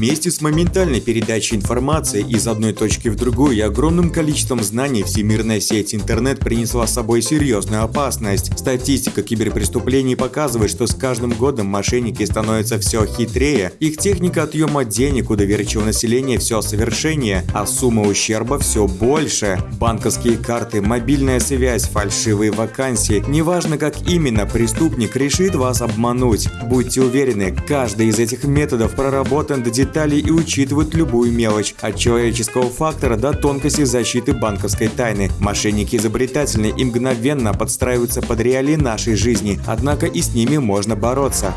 Вместе с моментальной передачей информации из одной точки в другую и огромным количеством знаний всемирная сеть интернет принесла с собой серьезную опасность. Статистика киберпреступлений показывает, что с каждым годом мошенники становятся все хитрее, их техника отъема денег у доверчивого населения все совершеннее, а сумма ущерба все больше. Банковские карты, мобильная связь, фальшивые вакансии. Неважно, как именно преступник решит вас обмануть. Будьте уверены, каждый из этих методов проработан до деталей и учитывает любую мелочь, от человеческого фактора до тонкости защиты банковской тайны. Мошенники изобретательны и мгновенно подстраиваются под реалии нашей жизни, однако и с ними можно бороться.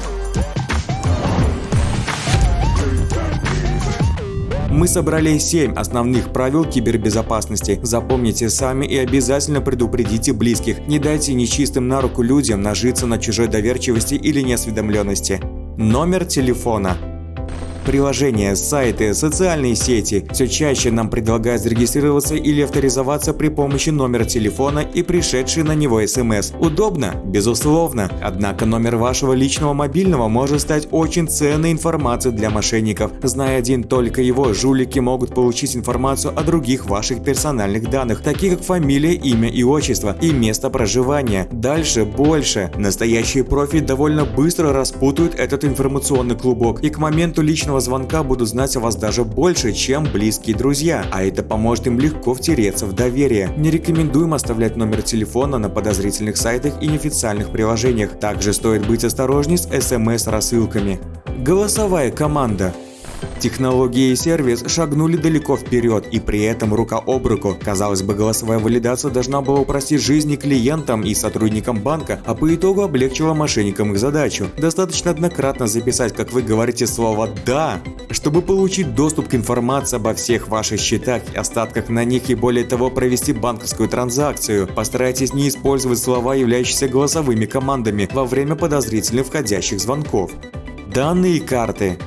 Мы собрали 7 основных правил кибербезопасности. Запомните сами и обязательно предупредите близких. Не дайте нечистым на руку людям нажиться на чужой доверчивости или неосведомленности. Номер телефона Приложения, сайты, социальные сети все чаще нам предлагают зарегистрироваться или авторизоваться при помощи номера телефона и пришедшей на него смс. Удобно? Безусловно. Однако номер вашего личного мобильного может стать очень ценной информацией для мошенников. Зная один только его, жулики могут получить информацию о других ваших персональных данных, таких как фамилия, имя и отчество и место проживания. Дальше больше. Настоящие профи довольно быстро распутают этот информационный клубок и к моменту личного личного звонка будут знать о вас даже больше, чем близкие друзья, а это поможет им легко втереться в доверие. Не рекомендуем оставлять номер телефона на подозрительных сайтах и неофициальных приложениях. Также стоит быть осторожней с смс-рассылками. Голосовая команда Технологии и сервис шагнули далеко вперед и при этом рука об руку. Казалось бы, голосовая валидация должна была упростить жизни клиентам и сотрудникам банка, а по итогу облегчила мошенникам их задачу. Достаточно однократно записать, как вы говорите слово «да», чтобы получить доступ к информации обо всех ваших счетах и остатках на них и более того провести банковскую транзакцию. Постарайтесь не использовать слова, являющиеся голосовыми командами во время подозрительных входящих звонков. Данные карты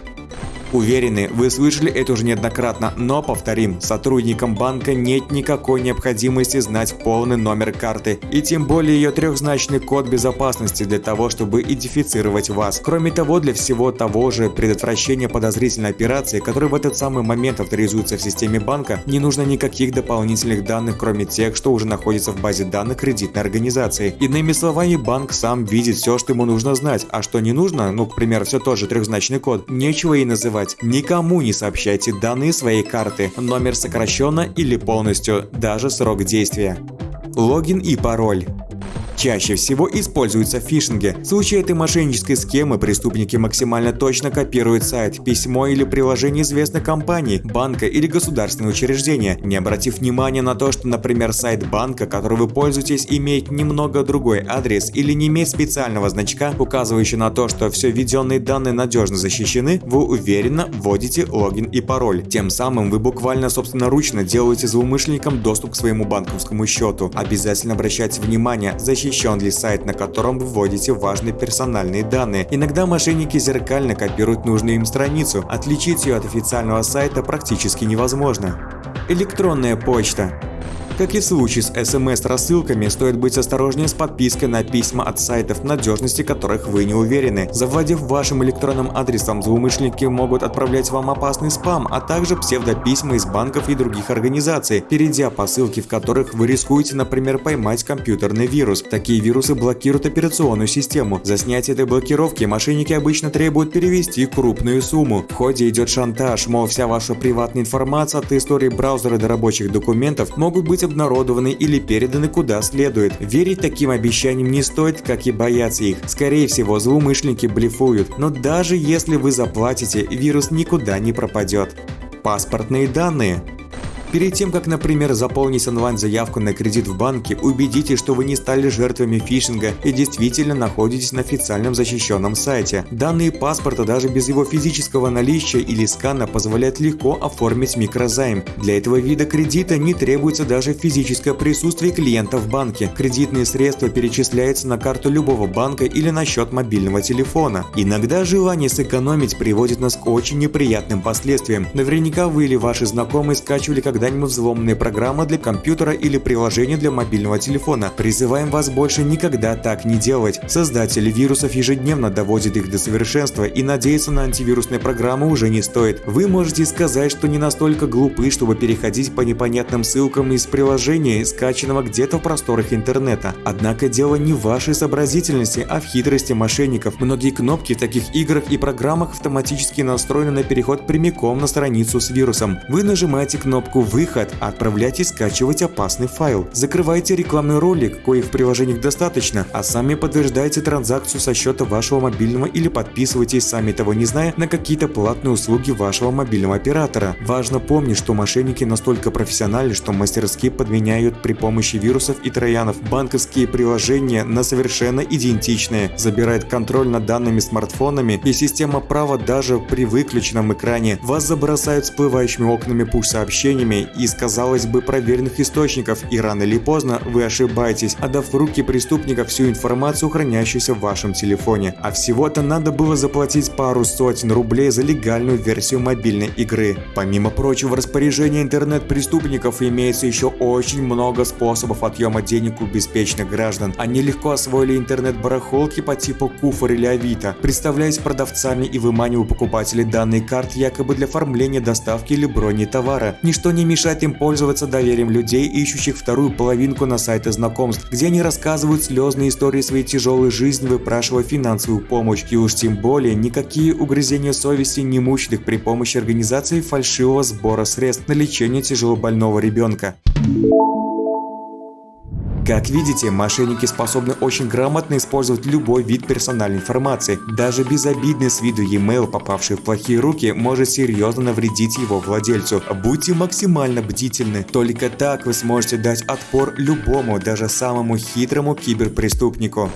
Уверены, вы слышали это уже неоднократно, но повторим, сотрудникам банка нет никакой необходимости знать полный номер карты и тем более ее трехзначный код безопасности для того, чтобы идентифицировать вас. Кроме того, для всего того же предотвращения подозрительной операции, которая в этот самый момент авторизуется в системе банка, не нужно никаких дополнительных данных, кроме тех, что уже находятся в базе данных кредитной организации. Иными словами, банк сам видит все, что ему нужно знать, а что не нужно, ну, к примеру, все тот же трехзначный код, нечего и называть называть. Никому не сообщайте данные своей карты, номер сокращенно или полностью, даже срок действия. Логин и пароль. Чаще всего используются в фишинге. В случае этой мошеннической схемы преступники максимально точно копируют сайт, письмо или приложение известной компании, банка или государственного учреждения, не обратив внимания на то, что, например, сайт банка, который вы пользуетесь, имеет немного другой адрес или не имеет специального значка, указывающего на то, что все введенные данные надежно защищены, вы уверенно вводите логин и пароль. Тем самым вы буквально собственноручно делаете злоумышленникам доступ к своему банковскому счету. Обязательно обращайте внимание, защищайте защищен ли сайт, на котором вы вводите важные персональные данные. Иногда мошенники зеркально копируют нужную им страницу, отличить ее от официального сайта практически невозможно. Электронная почта как и в случае с смс-рассылками, стоит быть осторожнее с подпиской на письма от сайтов, надежности которых вы не уверены. Завладев вашим электронным адресом, злоумышленники могут отправлять вам опасный спам, а также псевдописьма из банков и других организаций, перейдя по ссылке, в которых вы рискуете, например, поймать компьютерный вирус. Такие вирусы блокируют операционную систему. За снятие этой блокировки мошенники обычно требуют перевести крупную сумму. В ходе идет шантаж, мол, вся ваша приватная информация от истории браузера до рабочих документов могут быть обнародованы или переданы куда следует. Верить таким обещаниям не стоит, как и бояться их. Скорее всего, злоумышленники блефуют. Но даже если вы заплатите, вирус никуда не пропадет. Паспортные данные Перед тем, как, например, заполнить онлайн-заявку на кредит в банке, убедитесь, что вы не стали жертвами фишинга и действительно находитесь на официальном защищенном сайте. Данные паспорта даже без его физического наличия или скана позволяют легко оформить микрозайм. Для этого вида кредита не требуется даже физическое присутствие клиента в банке. Кредитные средства перечисляются на карту любого банка или на счет мобильного телефона. Иногда желание сэкономить приводит нас к очень неприятным последствиям. Наверняка вы или ваши знакомые скачивали как когда-нибудь взломанные программы для компьютера или приложения для мобильного телефона. Призываем вас больше никогда так не делать. Создатели вирусов ежедневно доводят их до совершенства и надеяться на антивирусные программы уже не стоит. Вы можете сказать, что не настолько глупы, чтобы переходить по непонятным ссылкам из приложения, скачанного где-то в просторах интернета. Однако дело не в вашей сообразительности, а в хитрости мошенников. Многие кнопки в таких играх и программах автоматически настроены на переход прямиком на страницу с вирусом. Вы нажимаете кнопку «Выход», отправляйте скачивать опасный файл. Закрывайте рекламный ролик, коих в приложениях достаточно, а сами подтверждаете транзакцию со счета вашего мобильного или подписывайтесь, сами того не зная, на какие-то платные услуги вашего мобильного оператора. Важно помнить, что мошенники настолько профессиональны, что мастерски подменяют при помощи вирусов и троянов банковские приложения на совершенно идентичные, забирает контроль над данными смартфонами и система права даже при выключенном экране. Вас забросают всплывающими окнами пуш-сообщениями из, казалось бы, проверенных источников, и рано или поздно вы ошибаетесь, отдав в руки преступника всю информацию, хранящуюся в вашем телефоне. А всего-то надо было заплатить пару сотен рублей за легальную версию мобильной игры. Помимо прочего, в распоряжении интернет-преступников имеется еще очень много способов отъема денег у беспечных граждан. Они легко освоили интернет-барахолки по типу Куфор или Авито, представляясь продавцами и выманивая покупателей данные карт якобы для оформления доставки или брони товара. Ничто не мешает им пользоваться доверием людей, ищущих вторую половинку на сайтах знакомств, где они рассказывают слезные истории своей тяжелой жизни, выпрашивая финансовую помощь. И уж тем более никакие угрызения совести не мучат их при помощи организации фальшивого сбора средств на лечение тяжелобольного ребенка. Как видите, мошенники способны очень грамотно использовать любой вид персональной информации. Даже безобидный с виду e-mail, попавший в плохие руки, может серьезно навредить его владельцу. Будьте максимально бдительны. Только так вы сможете дать отпор любому, даже самому хитрому киберпреступнику.